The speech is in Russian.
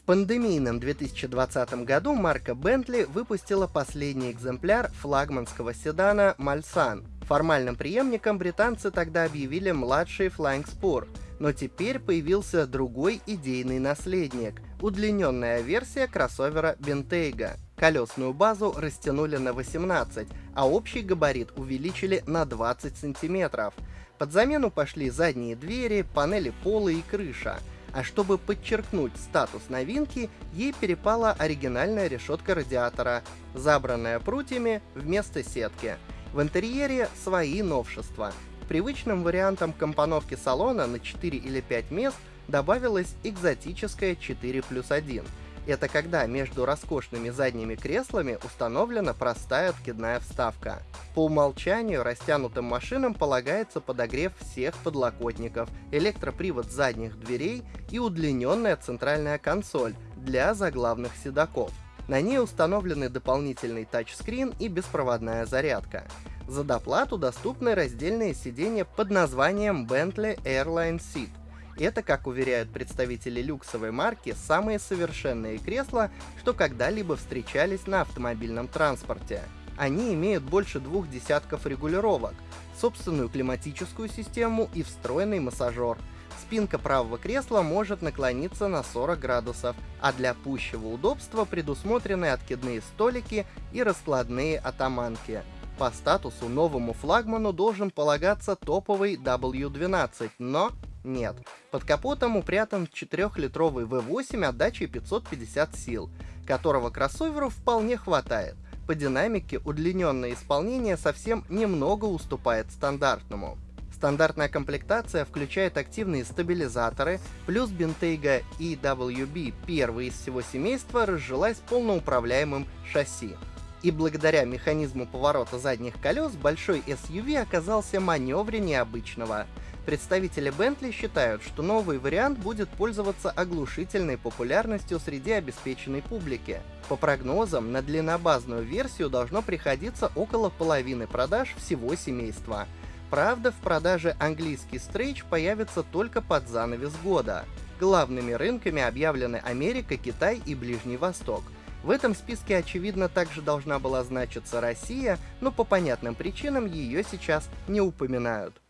В пандемийном 2020 году марка Bentley выпустила последний экземпляр флагманского седана Malsan. Формальным преемником британцы тогда объявили младший Flying Spur, но теперь появился другой идейный наследник — удлиненная версия кроссовера Bentayga. Колесную базу растянули на 18, а общий габарит увеличили на 20 сантиметров. Под замену пошли задние двери, панели пола и крыша. А чтобы подчеркнуть статус новинки, ей перепала оригинальная решетка радиатора, забранная прутьями вместо сетки. В интерьере свои новшества. Привычным вариантом компоновки салона на 4 или 5 мест добавилась экзотическая 4 плюс 1. Это когда между роскошными задними креслами установлена простая откидная вставка. По умолчанию растянутым машинам полагается подогрев всех подлокотников, электропривод задних дверей и удлиненная центральная консоль для заглавных седаков. На ней установлены дополнительный тачскрин и беспроводная зарядка. За доплату доступны раздельные сиденья под названием Bentley Airline Seat. Это, как уверяют представители люксовой марки, самые совершенные кресла, что когда-либо встречались на автомобильном транспорте. Они имеют больше двух десятков регулировок, собственную климатическую систему и встроенный массажер. Спинка правого кресла может наклониться на 40 градусов, а для пущего удобства предусмотрены откидные столики и раскладные атаманки. По статусу новому флагману должен полагаться топовый W12, но нет. Под капотом упрятан 4-литровый V8 отдачей 550 сил, которого кроссоверу вполне хватает. По динамике удлиненное исполнение совсем немного уступает стандартному. Стандартная комплектация включает активные стабилизаторы, плюс Bentayga EWB, первый из всего семейства, разжилась полноуправляемым шасси и благодаря механизму поворота задних колес большой SUV оказался маневреннее обычного. Представители Bentley считают, что новый вариант будет пользоваться оглушительной популярностью среди обеспеченной публики. По прогнозам, на длиннобазную версию должно приходиться около половины продаж всего семейства. Правда, в продаже английский стрейч появится только под занавес года. Главными рынками объявлены Америка, Китай и Ближний Восток — в этом списке, очевидно, также должна была значиться Россия, но по понятным причинам ее сейчас не упоминают.